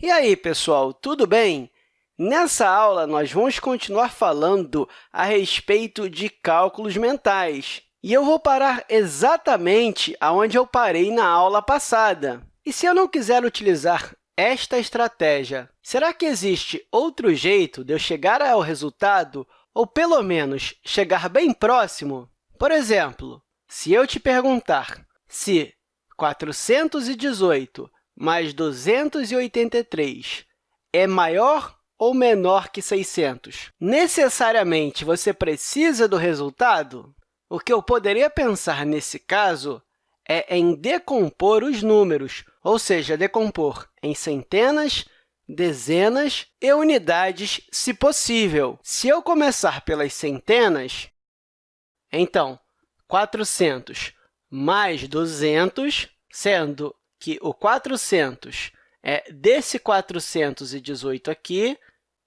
E aí, pessoal, tudo bem? Nessa aula, nós vamos continuar falando a respeito de cálculos mentais. E eu vou parar exatamente onde eu parei na aula passada. E se eu não quiser utilizar esta estratégia, será que existe outro jeito de eu chegar ao resultado, ou pelo menos chegar bem próximo? Por exemplo, se eu te perguntar se 418 mais 283 é maior ou menor que 600? Necessariamente, você precisa do resultado? O que eu poderia pensar nesse caso é em decompor os números, ou seja, decompor em centenas, dezenas e unidades, se possível. Se eu começar pelas centenas, então, 400 mais 200, sendo que o 400 é desse 418 aqui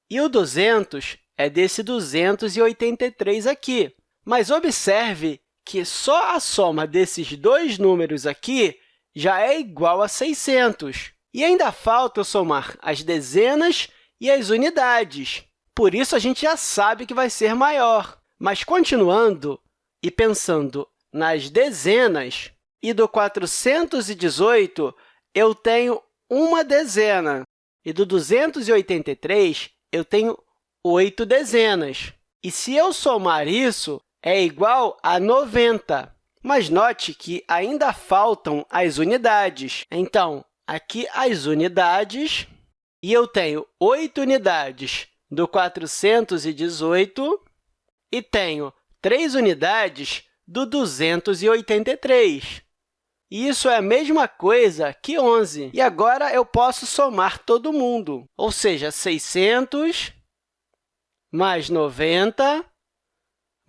e o 200 é desse 283 aqui. Mas observe que só a soma desses dois números aqui já é igual a 600. E ainda falta somar as dezenas e as unidades. Por isso, a gente já sabe que vai ser maior. Mas, continuando e pensando nas dezenas, e do 418, eu tenho uma dezena. E do 283, eu tenho oito dezenas. E se eu somar isso, é igual a 90. Mas note que ainda faltam as unidades. Então, aqui as unidades, e eu tenho oito unidades do 418 e tenho três unidades do 283. Isso é a mesma coisa que 11. E agora eu posso somar todo mundo, ou seja, 600 mais 90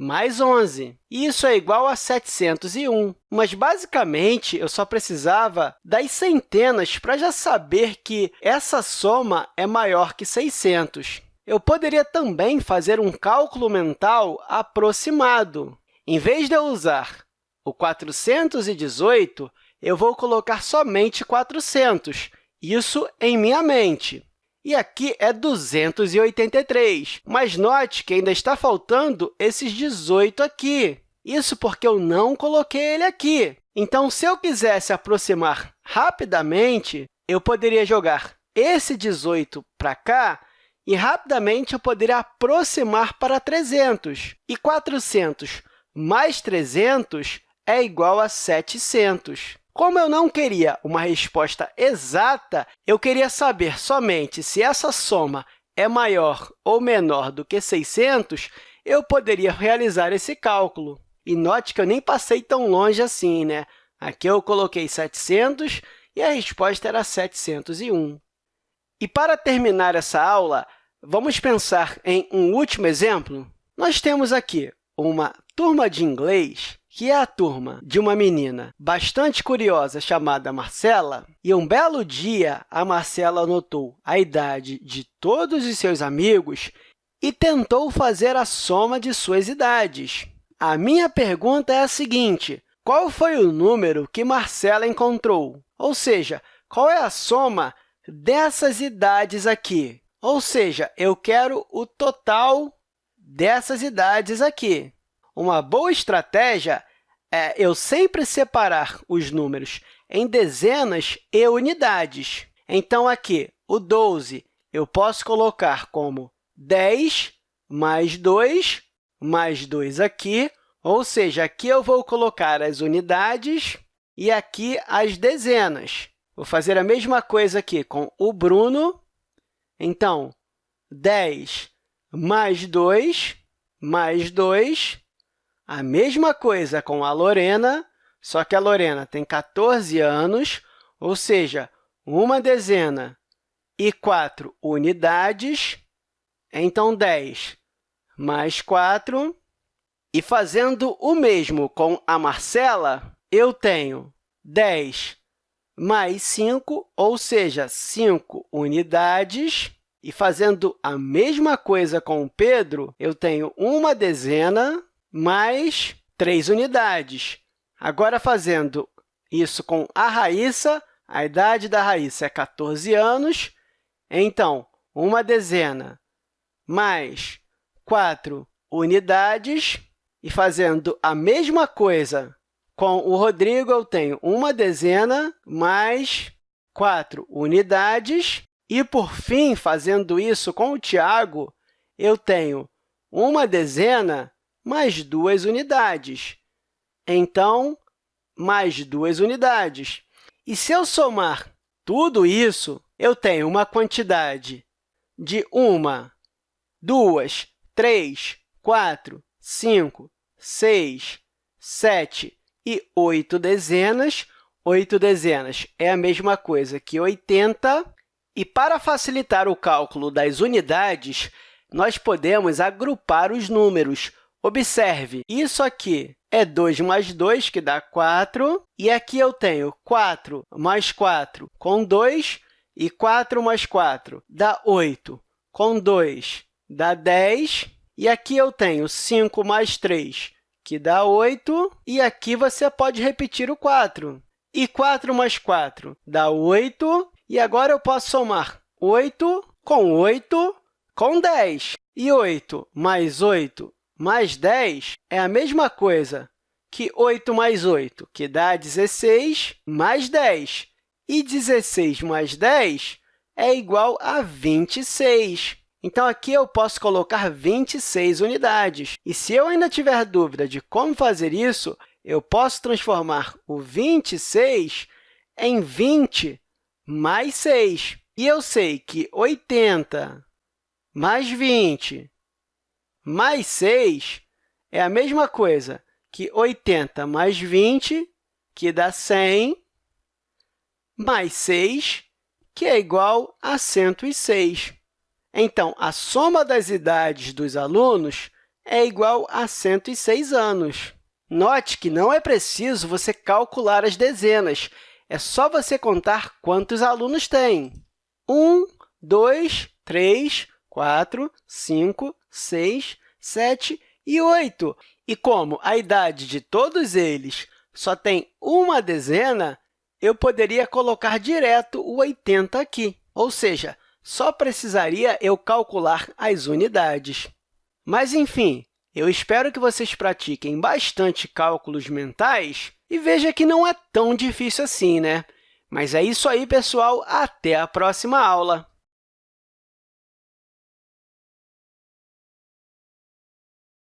mais 11. Isso é igual a 701. Mas, basicamente, eu só precisava das centenas para já saber que essa soma é maior que 600. Eu poderia também fazer um cálculo mental aproximado. Em vez de eu usar o 418, eu vou colocar somente 400, isso em minha mente. E aqui é 283, mas note que ainda está faltando esses 18 aqui. Isso porque eu não coloquei ele aqui. Então, se eu quisesse aproximar rapidamente, eu poderia jogar esse 18 para cá e, rapidamente, eu poderia aproximar para 300. E 400 mais 300 é igual a 700. Como eu não queria uma resposta exata, eu queria saber somente se essa soma é maior ou menor do que 600, eu poderia realizar esse cálculo. E note que eu nem passei tão longe assim, né? Aqui eu coloquei 700 e a resposta era 701. E para terminar essa aula, vamos pensar em um último exemplo? Nós temos aqui uma turma de inglês que é a turma de uma menina bastante curiosa chamada Marcela, e um belo dia a Marcela anotou a idade de todos os seus amigos e tentou fazer a soma de suas idades. A minha pergunta é a seguinte, qual foi o número que Marcela encontrou? Ou seja, qual é a soma dessas idades aqui? Ou seja, eu quero o total dessas idades aqui. Uma boa estratégia é eu sempre separar os números em dezenas e unidades. Então, aqui, o 12 eu posso colocar como 10 mais 2 mais 2 aqui, ou seja, aqui eu vou colocar as unidades e aqui as dezenas. Vou fazer a mesma coisa aqui com o Bruno. Então, 10 mais 2 mais 2 a mesma coisa com a Lorena, só que a Lorena tem 14 anos, ou seja, uma dezena e 4 unidades, então 10 mais 4. E fazendo o mesmo com a Marcela, eu tenho 10 mais 5, ou seja, 5 unidades. E fazendo a mesma coisa com o Pedro, eu tenho uma dezena mais 3 unidades. Agora, fazendo isso com a Raíssa, a idade da Raíssa é 14 anos, Então, uma dezena mais 4 unidades. E fazendo a mesma coisa com o Rodrigo, eu tenho uma dezena mais 4 unidades. E, por fim, fazendo isso com o Tiago, eu tenho uma dezena mais duas unidades. Então, mais duas unidades. E se eu somar tudo isso, eu tenho uma quantidade de uma, duas, três, quatro, cinco, seis, sete e oito dezenas. Oito dezenas é a mesma coisa que 80. E, para facilitar o cálculo das unidades, nós podemos agrupar os números. Observe, isso aqui é 2 mais 2, que dá 4, e aqui eu tenho 4 mais 4 com 2, e 4 mais 4 dá 8, com 2 dá 10, e aqui eu tenho 5 mais 3, que dá 8, e aqui você pode repetir o 4. E 4 mais 4 dá 8, e agora eu posso somar 8 com 8 com 10. E 8 mais 8 mais 10 é a mesma coisa que 8 mais 8, que dá 16, mais 10. E 16 mais 10 é igual a 26. Então, aqui eu posso colocar 26 unidades. E se eu ainda tiver dúvida de como fazer isso, eu posso transformar o 26 em 20 mais 6. E eu sei que 80 mais 20 mais 6 é a mesma coisa que 80 mais 20, que dá 100, mais 6, que é igual a 106. Então, a soma das idades dos alunos é igual a 106 anos. Note que não é preciso você calcular as dezenas, é só você contar quantos alunos tem. 1, 2, 3, 4, 5, 6, 7 e 8. E como a idade de todos eles só tem uma dezena, eu poderia colocar direto o 80 aqui, ou seja, só precisaria eu calcular as unidades. Mas, enfim, eu espero que vocês pratiquem bastante cálculos mentais e veja que não é tão difícil assim, né? Mas é isso aí, pessoal. Até a próxima aula!